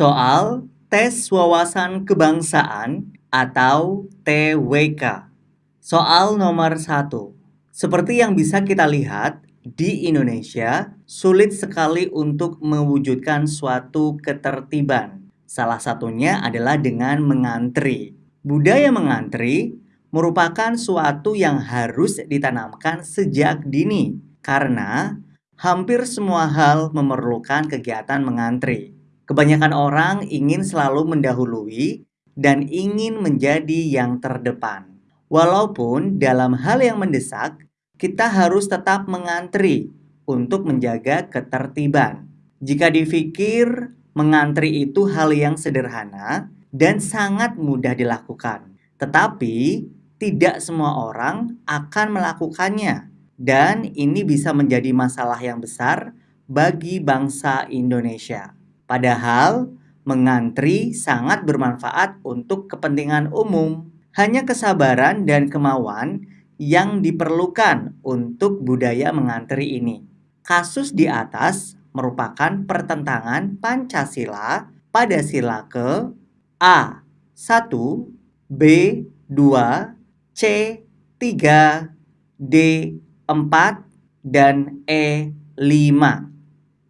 Soal Tes Wawasan Kebangsaan atau TWK. Soal nomor 1. Seperti yang bisa kita lihat, di Indonesia sulit sekali untuk mewujudkan suatu ketertiban. Salah satunya adalah dengan mengantri. Budaya mengantri merupakan suatu yang harus ditanamkan sejak dini karena hampir semua hal memerlukan kegiatan mengantri. Kebanyakan orang ingin selalu mendahului dan ingin menjadi yang terdepan. Walaupun dalam hal yang mendesak, kita harus tetap mengantri untuk menjaga ketertiban. Jika dipikir mengantri itu hal yang sederhana dan sangat mudah dilakukan, tetapi tidak semua orang akan melakukannya, dan ini bisa menjadi masalah yang besar bagi bangsa Indonesia. Padahal mengantri sangat bermanfaat untuk kepentingan umum. Hanya kesabaran dan kemauan yang diperlukan untuk budaya mengantri ini. Kasus di atas merupakan pertentangan Pancasila pada sila ke A. 1, B. 2, C. 3, D. 4, dan E. 5.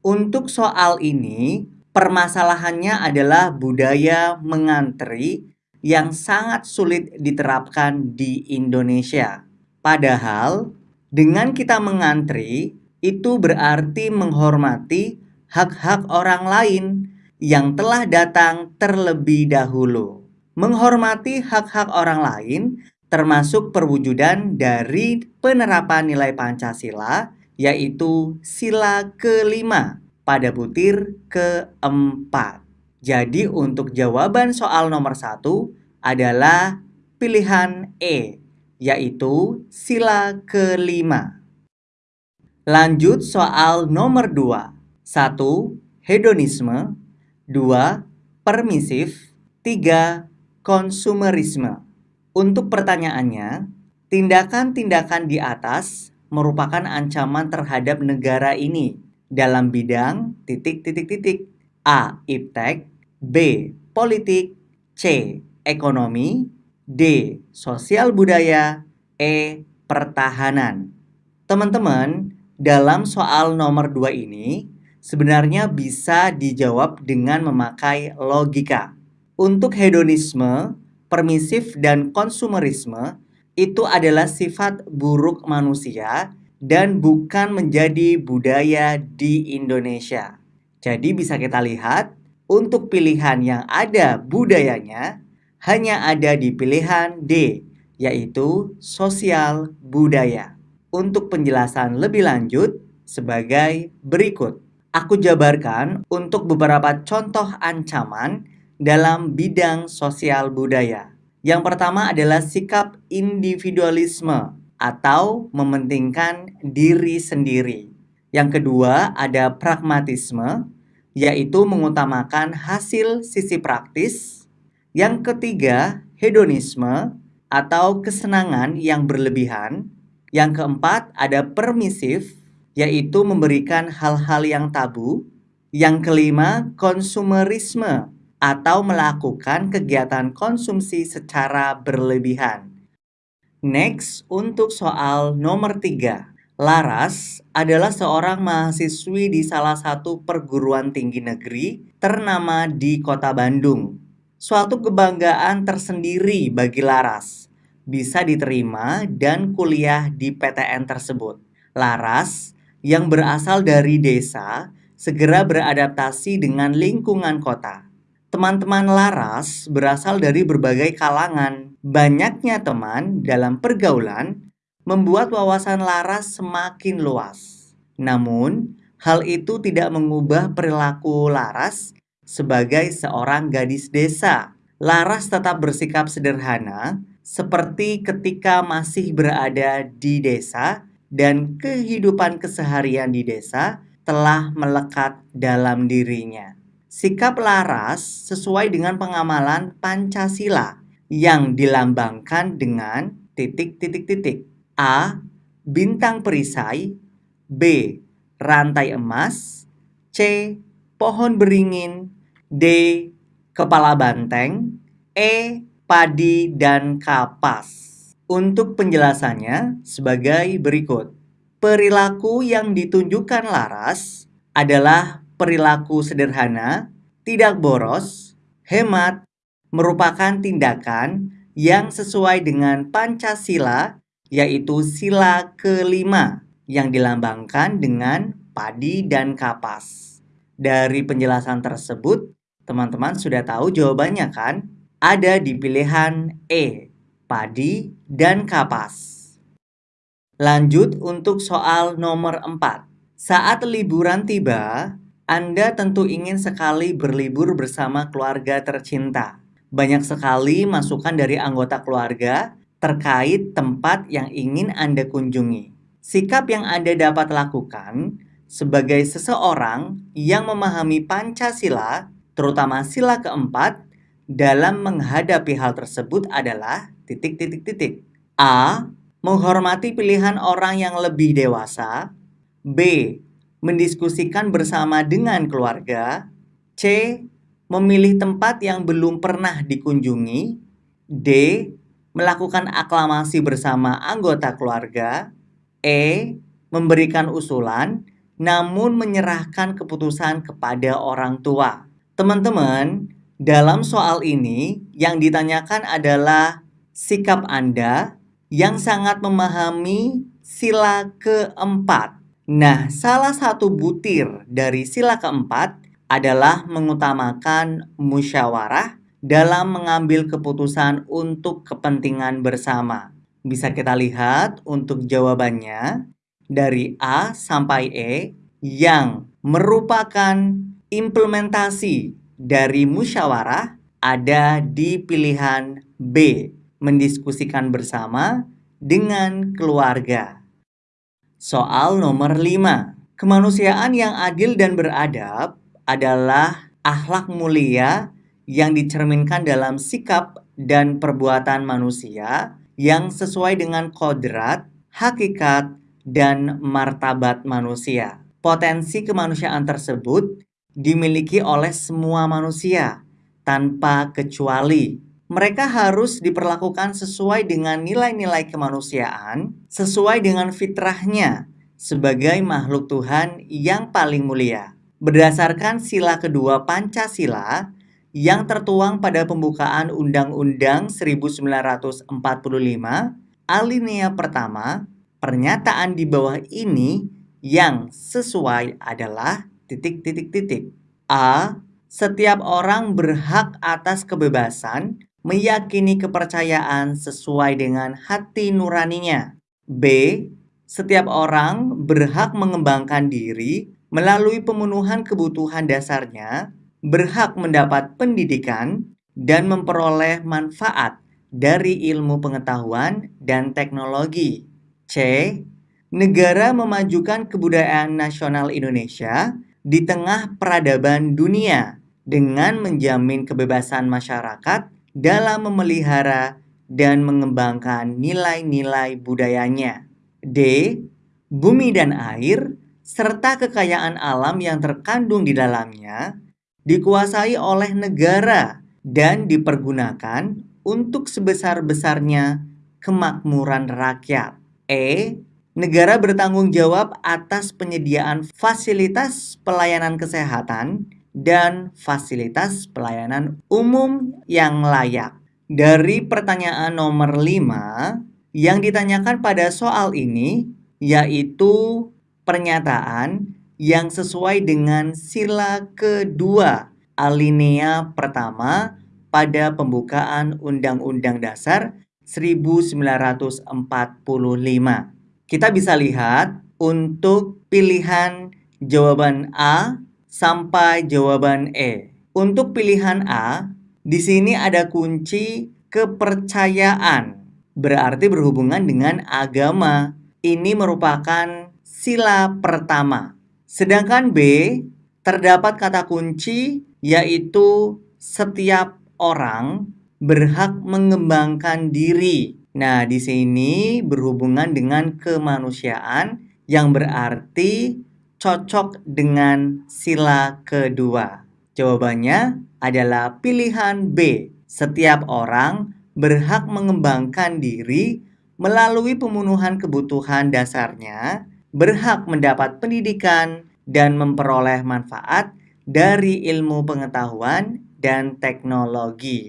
Untuk soal ini, Permasalahannya adalah budaya mengantri yang sangat sulit diterapkan di Indonesia. Padahal, dengan kita mengantri, itu berarti menghormati hak-hak orang lain yang telah datang terlebih dahulu. Menghormati hak-hak orang lain termasuk perwujudan dari penerapan nilai Pancasila, yaitu sila kelima pada butir keempat. Jadi untuk jawaban soal nomor satu adalah pilihan E, yaitu sila kelima. Lanjut soal nomor dua. Satu, hedonisme. Dua, permisif. Tiga, konsumerisme. Untuk pertanyaannya, tindakan-tindakan di atas merupakan ancaman terhadap negara ini dalam bidang titik titik titik A. Iptek B. Politik C. Ekonomi D. Sosial budaya E. Pertahanan Teman-teman, dalam soal nomor 2 ini sebenarnya bisa dijawab dengan memakai logika. Untuk hedonisme, permisif, dan konsumerisme itu adalah sifat buruk manusia dan bukan menjadi budaya di Indonesia. Jadi bisa kita lihat, untuk pilihan yang ada budayanya, hanya ada di pilihan D, yaitu sosial budaya. Untuk penjelasan lebih lanjut, sebagai berikut. Aku jabarkan untuk beberapa contoh ancaman dalam bidang sosial budaya. Yang pertama adalah sikap individualisme atau mementingkan diri sendiri. Yang kedua ada pragmatisme, yaitu mengutamakan hasil sisi praktis. Yang ketiga, hedonisme atau kesenangan yang berlebihan. Yang keempat ada permisif, yaitu memberikan hal-hal yang tabu. Yang kelima, konsumerisme atau melakukan kegiatan konsumsi secara berlebihan. Next, untuk soal nomor 3. Laras adalah seorang mahasiswi di salah satu perguruan tinggi negeri ternama di kota Bandung. Suatu kebanggaan tersendiri bagi Laras. Bisa diterima dan kuliah di PTN tersebut. Laras yang berasal dari desa segera beradaptasi dengan lingkungan kota. Teman-teman Laras berasal dari berbagai kalangan. Banyaknya teman dalam pergaulan membuat wawasan Laras semakin luas. Namun, hal itu tidak mengubah perilaku Laras sebagai seorang gadis desa. Laras tetap bersikap sederhana seperti ketika masih berada di desa dan kehidupan keseharian di desa telah melekat dalam dirinya. Sikap laras sesuai dengan pengamalan Pancasila yang dilambangkan dengan titik-titik-titik. A. Bintang perisai B. Rantai emas C. Pohon beringin D. Kepala banteng E. Padi dan kapas Untuk penjelasannya sebagai berikut Perilaku yang ditunjukkan Laras adalah perilaku sederhana, tidak boros, hemat, merupakan tindakan yang sesuai dengan Pancasila yaitu sila kelima yang dilambangkan dengan padi dan kapas. Dari penjelasan tersebut, teman-teman sudah tahu jawabannya kan? Ada di pilihan E, padi dan kapas. Lanjut untuk soal nomor 4. Saat liburan tiba, Anda tentu ingin sekali berlibur bersama keluarga tercinta. Banyak sekali masukan dari anggota keluarga terkait tempat yang ingin Anda kunjungi. Sikap yang Anda dapat lakukan sebagai seseorang yang memahami Pancasila, terutama sila keempat, dalam menghadapi hal tersebut adalah titik-titik-titik. A. Menghormati pilihan orang yang lebih dewasa. B. Mendiskusikan bersama dengan keluarga. C. Memilih tempat yang belum pernah dikunjungi. D melakukan aklamasi bersama anggota keluarga, E. memberikan usulan, namun menyerahkan keputusan kepada orang tua. Teman-teman, dalam soal ini yang ditanyakan adalah sikap Anda yang sangat memahami sila keempat. Nah, salah satu butir dari sila keempat adalah mengutamakan musyawarah dalam mengambil keputusan untuk kepentingan bersama. Bisa kita lihat untuk jawabannya dari A sampai E yang merupakan implementasi dari musyawarah ada di pilihan B, mendiskusikan bersama dengan keluarga. Soal nomor 5. Kemanusiaan yang adil dan beradab adalah akhlak mulia yang dicerminkan dalam sikap dan perbuatan manusia yang sesuai dengan kodrat, hakikat, dan martabat manusia. Potensi kemanusiaan tersebut dimiliki oleh semua manusia tanpa kecuali. Mereka harus diperlakukan sesuai dengan nilai-nilai kemanusiaan, sesuai dengan fitrahnya sebagai makhluk Tuhan yang paling mulia. Berdasarkan sila kedua Pancasila, yang tertuang pada pembukaan Undang-Undang 1945 alinea pertama, pernyataan di bawah ini yang sesuai adalah titik-titik-titik. A. Setiap orang berhak atas kebebasan meyakini kepercayaan sesuai dengan hati nuraninya. B. Setiap orang berhak mengembangkan diri melalui pemenuhan kebutuhan dasarnya berhak mendapat pendidikan dan memperoleh manfaat dari ilmu pengetahuan dan teknologi. C. Negara memajukan kebudayaan nasional Indonesia di tengah peradaban dunia dengan menjamin kebebasan masyarakat dalam memelihara dan mengembangkan nilai-nilai budayanya. D. Bumi dan air serta kekayaan alam yang terkandung di dalamnya dikuasai oleh negara dan dipergunakan untuk sebesar-besarnya kemakmuran rakyat. E. Negara bertanggung jawab atas penyediaan fasilitas pelayanan kesehatan dan fasilitas pelayanan umum yang layak. Dari pertanyaan nomor 5 yang ditanyakan pada soal ini yaitu pernyataan yang sesuai dengan sila kedua alinea pertama pada pembukaan Undang-Undang Dasar 1945. Kita bisa lihat untuk pilihan jawaban A sampai jawaban E. Untuk pilihan A, di sini ada kunci kepercayaan. Berarti berhubungan dengan agama. Ini merupakan sila pertama. Sedangkan B terdapat kata kunci yaitu setiap orang berhak mengembangkan diri. Nah, di sini berhubungan dengan kemanusiaan yang berarti cocok dengan sila kedua. Jawabannya adalah pilihan B. Setiap orang berhak mengembangkan diri melalui pemenuhan kebutuhan dasarnya, berhak mendapat pendidikan, dan memperoleh manfaat dari ilmu pengetahuan dan teknologi.